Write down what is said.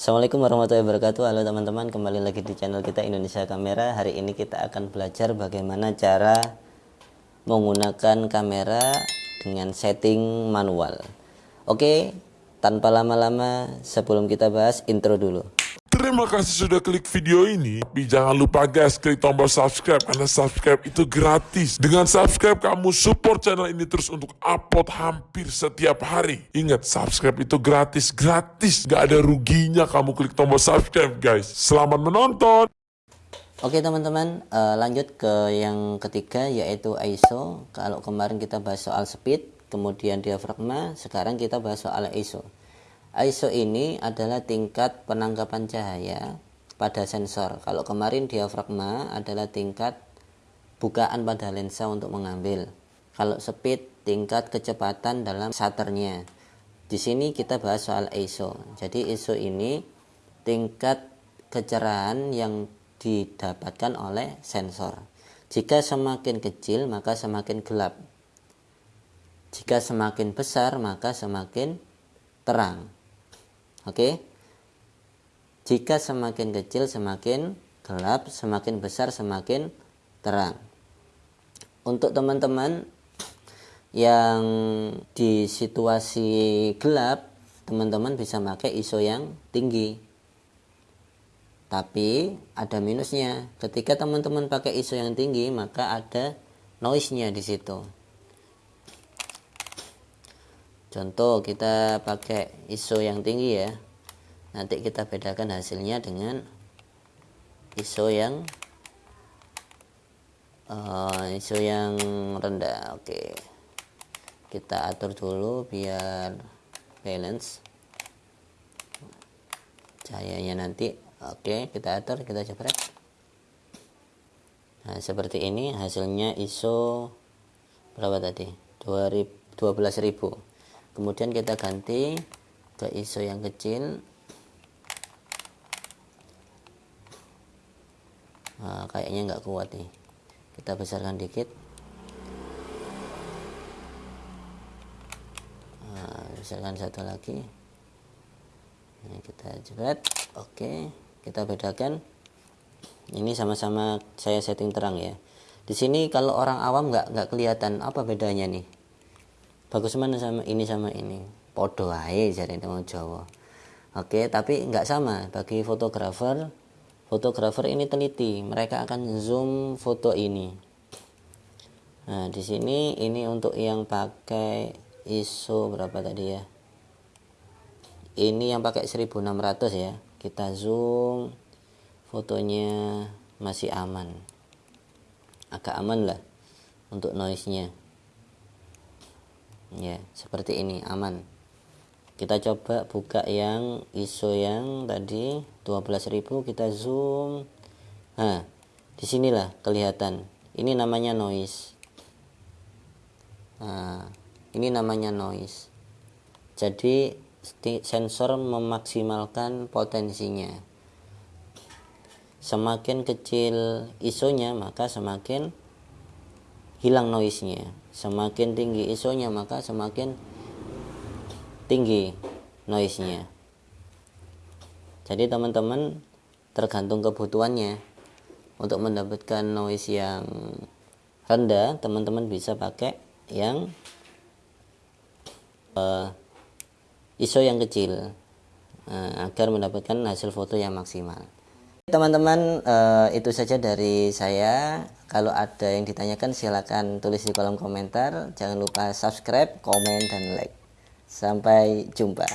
Assalamualaikum warahmatullahi wabarakatuh. Halo teman-teman kembali lagi di channel kita Indonesia Kamera. Hari ini kita akan belajar bagaimana cara menggunakan kamera dengan setting manual. Oke tanpa lama-lama sebelum kita bahas intro dulu Terima kasih sudah klik video ini. Tapi jangan lupa guys, klik tombol subscribe karena subscribe itu gratis. Dengan subscribe kamu support channel ini terus untuk upload hampir setiap hari. Ingat, subscribe itu gratis, gratis. Gak ada ruginya kamu klik tombol subscribe guys. Selamat menonton. Oke teman-teman uh, lanjut ke yang ketiga yaitu ISO Kalau kemarin kita bahas soal speed kemudian diafragma sekarang kita bahas soal ISO ISO ini adalah tingkat penangkapan cahaya pada sensor. Kalau kemarin diafragma adalah tingkat bukaan pada lensa untuk mengambil. Kalau speed tingkat kecepatan dalam shutternya. Di sini kita bahas soal ISO. Jadi ISO ini tingkat kecerahan yang didapatkan oleh sensor. Jika semakin kecil maka semakin gelap. Jika semakin besar maka semakin terang. Oke. Jika semakin kecil semakin gelap, semakin besar semakin terang. Untuk teman-teman yang di situasi gelap, teman-teman bisa pakai ISO yang tinggi. Tapi ada minusnya. Ketika teman-teman pakai ISO yang tinggi, maka ada noise-nya di situ. Contoh kita pakai ISO yang tinggi ya. Nanti kita bedakan hasilnya dengan ISO yang uh, ISO yang rendah. Oke. Kita atur dulu biar balance cahayanya nanti. Oke, kita atur, kita jepret. Nah, seperti ini hasilnya ISO berapa tadi? 12.000 kemudian kita ganti ke ISO yang kecil. Nah, kayaknya nggak kuat nih. Kita besarkan dikit. Nah, besarkan satu lagi. Nah, kita jebret oke kita bedakan. Ini sama-sama saya setting terang ya. Di sini kalau orang awam nggak nggak kelihatan. Apa bedanya nih bagus mana sama ini sama ini? Podo ae jari wong Jawa. Oke tapi nggak sama. Bagi fotografer fotografer ini teliti mereka akan zoom foto ini. Nah di sini ini untuk yang pakai ISO berapa tadi ya? Ini yang pakai 1600 ya. Kita zoom fotonya masih aman. Agak aman lah untuk noise nya ya seperti ini aman. Kita coba buka yang ISO yang tadi 12.000 kita zoom. Nah di sinilah kelihatan. Ini namanya noise. Nah ini namanya noise. Jadi sensor memaksimalkan potensinya. Semakin kecil ISO-nya maka semakin hilang noise-nya. Semakin tinggi ISO-nya maka semakin tinggi noise-nya. Jadi teman-teman tergantung kebutuhannya. Untuk mendapatkan noise yang rendah teman-teman bisa pakai yang uh, ISO yang kecil uh, agar mendapatkan hasil foto yang maksimal teman-teman uh, itu saja dari saya. Kalau ada yang ditanyakan silahkan tulis di kolom komentar. Jangan lupa subscribe komen dan like. Sampai jumpa